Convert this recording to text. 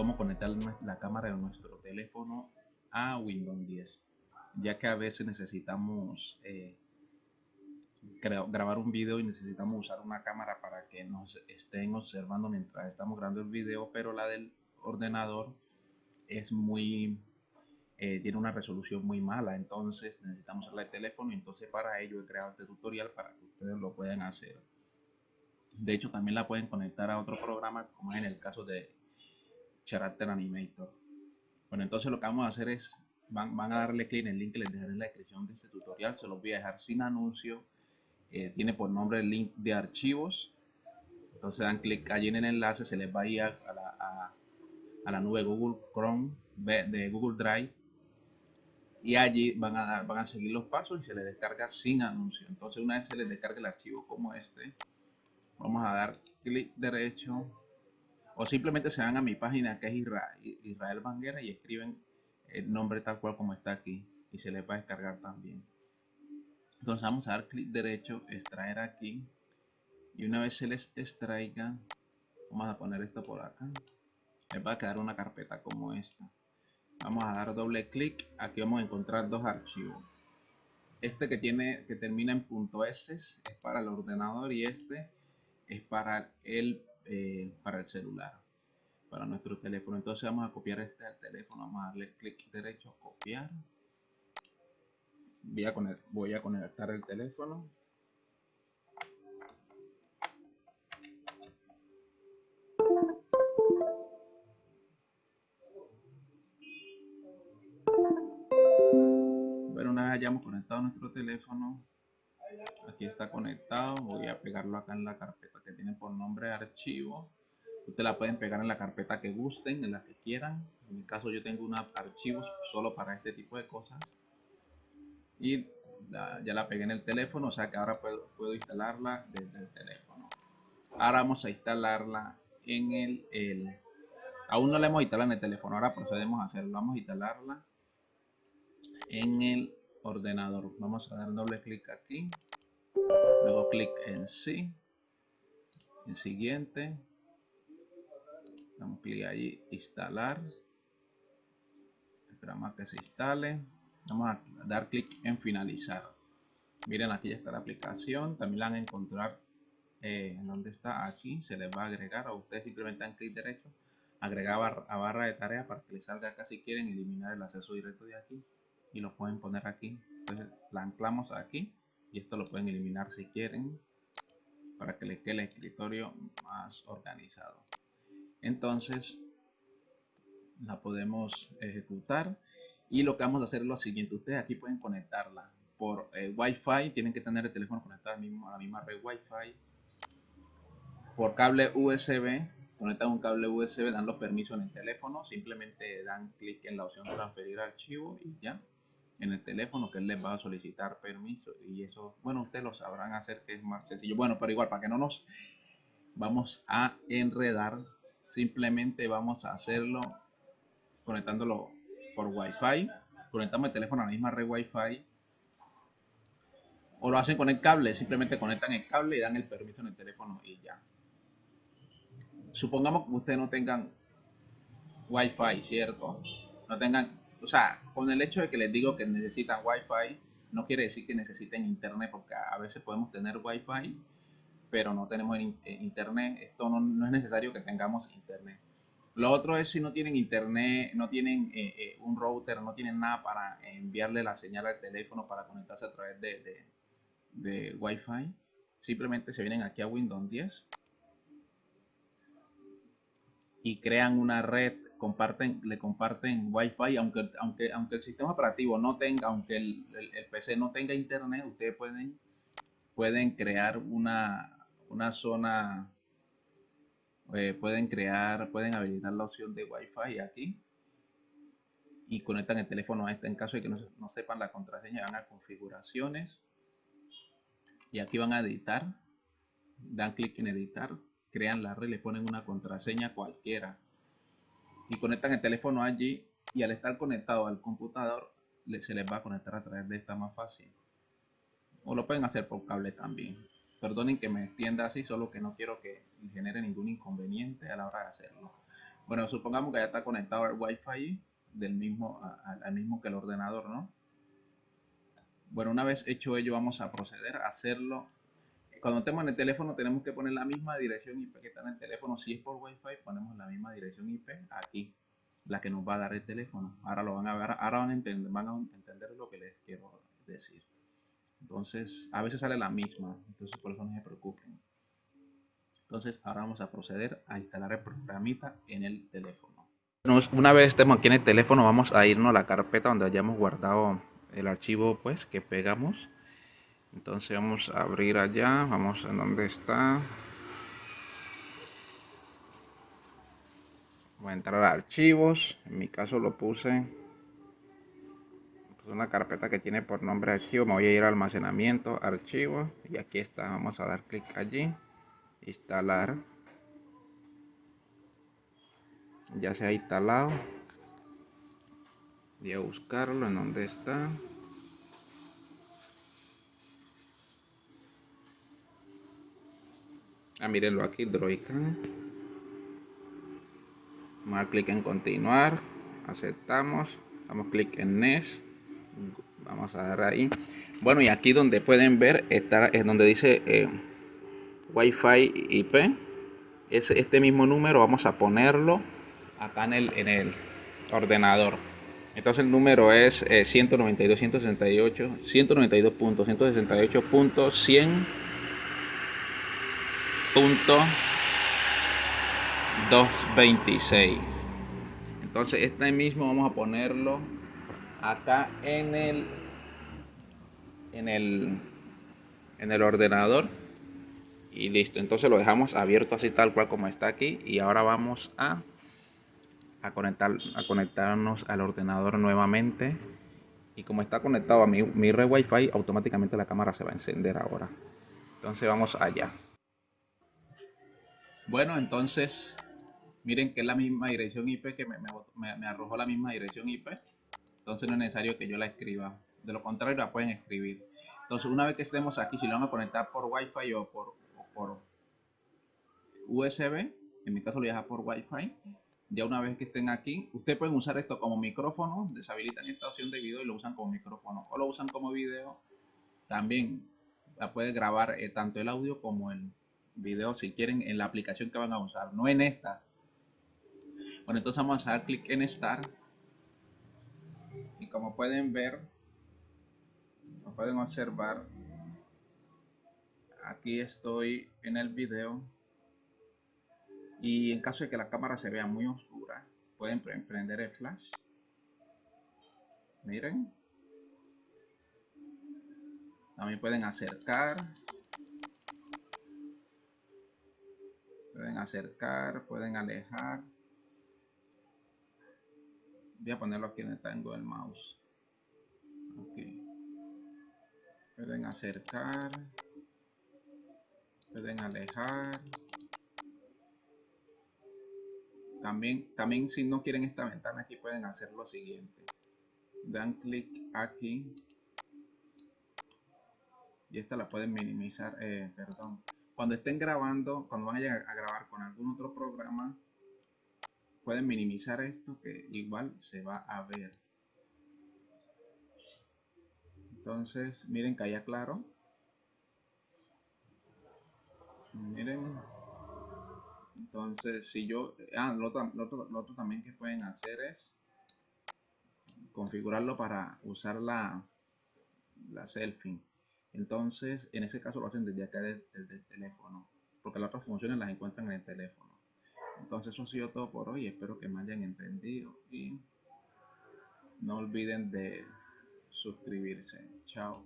cómo conectar la cámara de nuestro teléfono a Windows 10 ya que a veces necesitamos eh, grabar un video y necesitamos usar una cámara para que nos estén observando mientras estamos grabando el video pero la del ordenador es muy eh, tiene una resolución muy mala. Entonces necesitamos usar el teléfono entonces para ello he creado este tutorial para que ustedes lo puedan hacer. De hecho también la pueden conectar a otro programa como es en el caso de Character Animator. Bueno entonces lo que vamos a hacer es van, van a darle clic en el link que les dejaré en la descripción de este tutorial. Se los voy a dejar sin anuncio. Eh, tiene por nombre el link de archivos. Entonces dan clic allí en el enlace se les va a ir a la, a, a la nube Google Chrome de Google Drive. Y allí van a, van a seguir los pasos y se les descarga sin anuncio. Entonces una vez se les descarga el archivo como este, vamos a dar clic derecho o simplemente se van a mi página que es Israel, Banguera y escriben el nombre tal cual como está aquí y se les va a descargar también. Entonces vamos a dar clic derecho, extraer aquí y una vez se les extraiga, vamos a poner esto por acá, les va a quedar una carpeta como esta. Vamos a dar doble clic. Aquí vamos a encontrar dos archivos. Este que tiene que termina en .s es para el ordenador y este es para el eh, para el celular para nuestro teléfono. Entonces vamos a copiar este al teléfono. Vamos a darle clic derecho copiar. Voy a, voy a conectar el teléfono. Hayamos conectado nuestro teléfono aquí está conectado. Voy a pegarlo acá en la carpeta que tiene por nombre archivo. Ustedes la pueden pegar en la carpeta que gusten en la que quieran. En mi caso yo tengo una archivos solo para este tipo de cosas. Y ya la pegué en el teléfono o sea que ahora puedo, puedo instalarla desde el teléfono. Ahora vamos a instalarla en el, el aún no la hemos instalado en el teléfono ahora procedemos a hacerlo. Vamos a instalarla en el ordenador. Vamos a dar doble clic aquí. Luego clic en sí. En siguiente. Damos clic allí, instalar. Esperamos que se instale. Vamos a dar clic en finalizar. Miren, aquí ya está la aplicación. También la van a encontrar eh, donde está aquí. Se les va a agregar. A ustedes simplemente dan clic derecho. Agregar a barra de tarea para que les salga acá si quieren eliminar el acceso directo de aquí y lo pueden poner aquí. Entonces la anclamos aquí y esto lo pueden eliminar si quieren para que le quede el escritorio más organizado. Entonces la podemos ejecutar y lo que vamos a hacer es lo siguiente. Ustedes aquí pueden conectarla por eh, wifi. Tienen que tener el teléfono conectado al mismo, a la misma red wifi. Por cable usb conectan un cable usb dan los permisos en el teléfono. Simplemente dan clic en la opción transferir archivo y ya en el teléfono que él les va a solicitar permiso y eso, bueno, ustedes lo sabrán hacer que es más sencillo. Bueno, pero igual, para que no nos vamos a enredar, simplemente vamos a hacerlo conectándolo por Wi-Fi. Conectamos el teléfono a la misma red Wi-Fi. O lo hacen con el cable, simplemente conectan el cable y dan el permiso en el teléfono y ya. Supongamos que ustedes no tengan Wi-Fi, ¿cierto? No tengan o sea, con el hecho de que les digo que necesitan Wi-Fi, no quiere decir que necesiten internet, porque a veces podemos tener Wi-Fi, pero no tenemos eh, internet. Esto no, es necesario que tengamos internet. Lo otro es si no tienen internet, no tienen eh, eh, un router, no tienen nada para enviarle la señal al teléfono para conectarse a través de, Wi-Fi. Simplemente se vienen aquí a Windows 10 y crean una red comparten, le comparten Wi-Fi, aunque, aunque, aunque el sistema operativo no tenga, aunque el, PC no tenga internet, ustedes pueden, pueden crear una, una zona, eh, pueden crear, pueden habilitar la opción de Wi-Fi aquí y conectan el teléfono a este. En caso de que no, no sepan la contraseña, van a configuraciones y aquí van a editar, dan clic en editar, crean la red, le ponen una contraseña cualquiera y conectan el teléfono allí y al estar conectado al computador se les va a conectar a través de esta más fácil o lo pueden hacer por cable también perdonen que me extienda así solo que no quiero que genere ningún inconveniente a la hora de hacerlo Bueno, supongamos que ya está conectado al Wi-Fi del mismo, al mismo que el ordenador, ¿no? Bueno, una vez hecho ello, vamos a proceder a hacerlo. Cuando estemos en el teléfono, tenemos que poner la misma dirección IP que está en el teléfono. Si es por Wi-Fi, ponemos la misma dirección IP aquí, la que nos va a dar el teléfono. Ahora lo van a ver, ahora van a entender, van a entender lo que les quiero decir. Entonces, a veces sale la misma, entonces por eso no se preocupen. Entonces, ahora vamos a proceder a instalar el programita en el teléfono. Una vez estemos aquí en el teléfono, vamos a irnos a la carpeta donde hayamos guardado el archivo pues que pegamos. Entonces vamos a abrir allá, vamos a donde está. Voy a entrar a archivos, en mi caso lo puse una carpeta que tiene por nombre archivo. Me voy a ir a almacenamiento archivo y aquí está vamos a dar clic allí instalar. Ya se ha instalado. Voy a buscarlo en donde está ah mírenlo aquí Droidcam vamos a dar clic en continuar. Aceptamos. Damos clic en NES vamos a dar ahí. Bueno y aquí donde pueden ver está es donde dice eh, Wi-Fi IP es este mismo número vamos a ponerlo acá en el, en el ordenador. Entonces el número es eh, 192.168 192.168.100.226 entonces este mismo vamos a ponerlo acá en el en el en el ordenador. Y listo. Entonces lo dejamos abierto así tal cual como está aquí. Y ahora vamos a a conectar a conectarnos al ordenador nuevamente. Y como está conectado a mi, mi red wifi automáticamente la cámara se va a encender ahora. Entonces vamos allá bueno entonces miren que es la misma dirección IP que me, me, me arrojó la misma dirección IP entonces no es necesario que yo la escriba. De lo contrario la pueden escribir. Entonces una vez que estemos aquí, si lo van a conectar por Wi-Fi o por, por USB, en mi caso lo voy a dejar por Wi-Fi. Ya una vez que estén aquí, ustedes pueden usar esto como micrófono, deshabilitan esta opción de video y lo usan como micrófono. O lo usan como video, también la puede grabar eh, tanto el audio como el video si quieren en la aplicación que van a usar, no en esta. Bueno, entonces vamos a dar clic en Start y como pueden ver como pueden observar aquí estoy en el video. Y en caso de que la cámara se vea muy oscura pueden prender el flash. Miren. También pueden acercar pueden acercar pueden alejar. Voy a ponerlo aquí donde tengo el mouse. Ok. Pueden acercar pueden alejar. También también si no quieren esta ventana aquí pueden hacer lo siguiente. Dan clic aquí. Y esta la pueden minimizar eh, perdón cuando estén grabando cuando vayan a grabar con algún otro programa pueden minimizar esto que igual se va a ver. Entonces miren que haya claro. Miren. Entonces si yo ah, lo, otro, también que pueden hacer es configurarlo para usar la la selfie entonces en ese caso lo hacen desde acá desde el teléfono porque las otras funciones las encuentran en el teléfono entonces eso ha sido todo por hoy. Espero que me hayan entendido y no olviden de suscribirse. Chao.